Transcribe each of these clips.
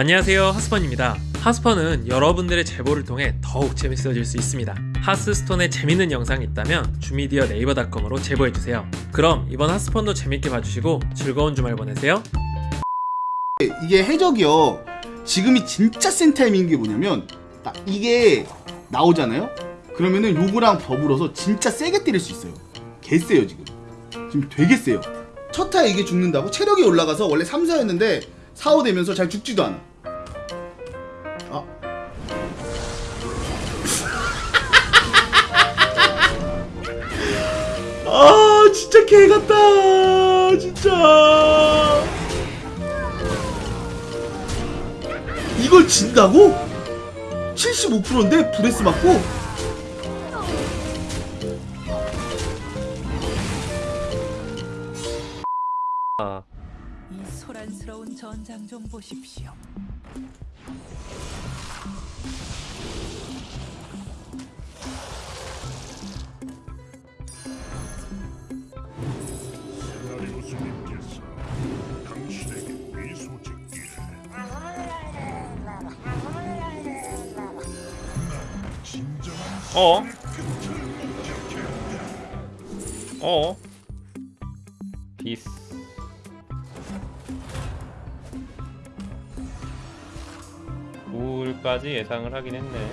안녕하세요 하스펀입니다 하스펀은 여러분들의 제보를 통해 더욱 재밌어질 수 있습니다 하스스톤에 재밌는 영상이 있다면 주미디어 네이버닷컴으로 제보해주세요 그럼 이번 하스펀도 재밌게 봐주시고 즐거운 주말 보내세요 이게 해적이요. 지금이 진짜 센 타이밍인 게 뭐냐면 딱 이게 나오잖아요. 그러면은 요거랑 더불어서 진짜 세게 때릴 수 있어요. 개 세요 지금. 지금 되게 세요. 첫 타에 이게 죽는다고 체력이 올라가서 원래 3, 4였는데 4, 5 되면서 잘 죽지도 않아. 아. 아 진짜 개 같다 진짜 이걸 진다고? 75%인데 breath 맞고? 이 소란스러운 전장 좀 보십시오. 어? 어? 비스 우울까지 예상을 하긴 했네.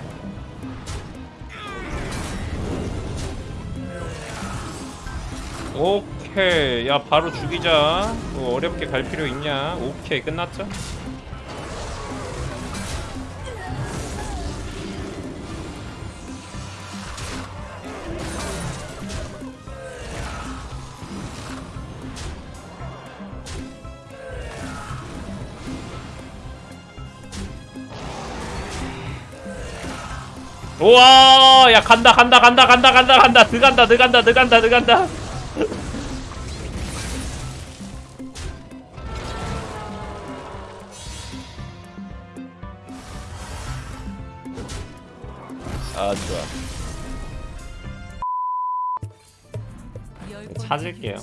오케이. 야 바로 죽이자. 뭐 어렵게 갈 필요 있냐? 오케이. 끝났죠? 우와 야 간다 간다 간다 간다 간다 간다. 들어간다 들어간다 들어간다 들어간다. 아 좋아. 열 찾을게요.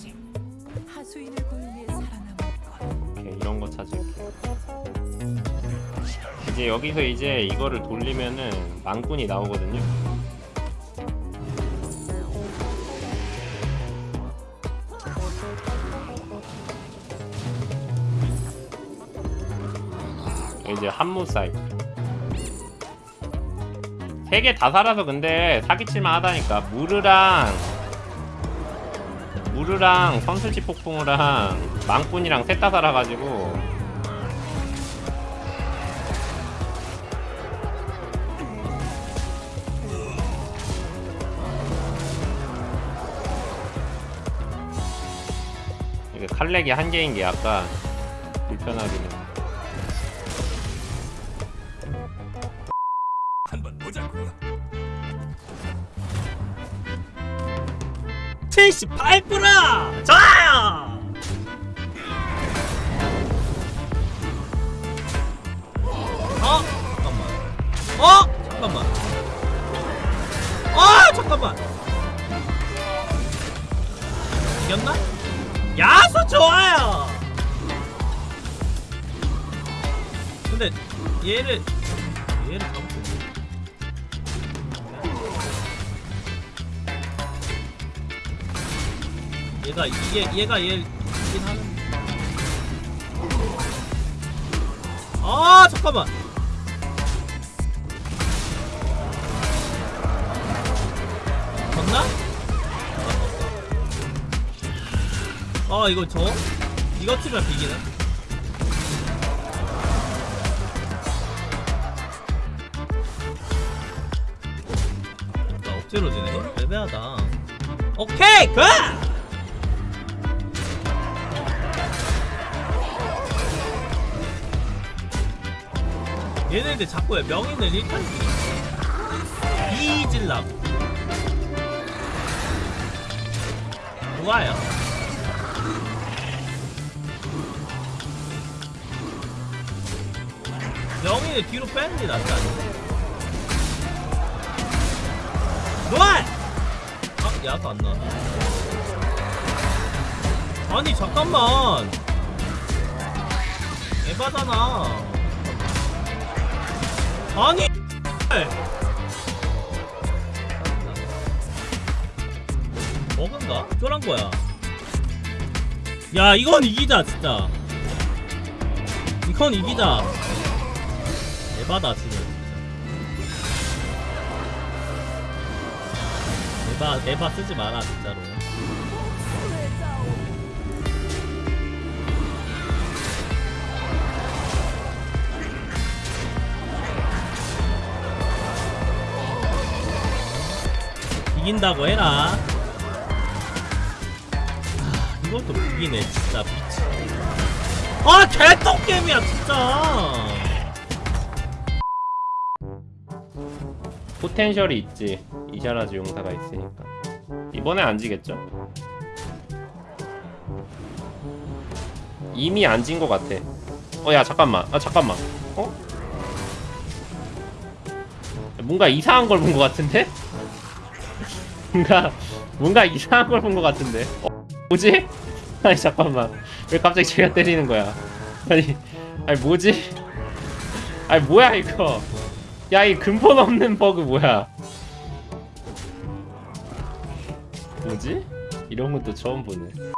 오케이 이런 거 찾을게 이제 여기서 이제 이거를 돌리면은 망꾼이 나오거든요. 이제 한무 사이트 세개 다 살아서 근데 사기칠만 하다니까. 무르랑 무르랑 선술지 폭풍우랑 망꾼이랑 셋 다 살아가지고 칼렉이 한 개인 게 약간 불편하기는 한번 보자고 78% 좋아요! 어? 잠깐만. 어? 잠깐만. 어? 잠깐만. 이겼나 야수 좋아요 근데 얘를 얘를 잡고 얘가 이게 얘가 얘긴 하는. 아 잠깐만. 졌나? 아 이거 저? 이거 치면 비기네. 나 억지로 지네. 애매하다. 오케이 굿! 얘네들 자꾸 왜 명인을 1탄 이질라고 좋아요 명인을 뒤로 빼는 게 낫지 않나? 좋아! 아 야도 안 나와 아니 잠깐만. 에바잖아. 아니 먹은가? 쫄한 거야. 야 이건 이기자 진짜. 이건 이기자 에바다 지금 에바 에바 쓰지 마라 진짜로. 이긴다고 해라. 아, 이것도 이기네 진짜. 미치 아 개똥게임이야 진짜 포텐셜이 있지 이샤라즈 용사가 있으니까 이번에 안 지겠죠? 이미 안 진 것 같아 어 야 잠깐만 아 잠깐만 어? 뭔가 이상한 걸 본 것 같은데? 뭔가 뭔가 이상한 걸 본 것 같은데 어, 뭐지? 아니 잠깐만 왜 갑자기 제가 때리는 거야 아니 아니 뭐지? 아니 뭐야 이거 야 이 근본 없는 버그 뭐야 뭐지? 이런 것도 처음 보네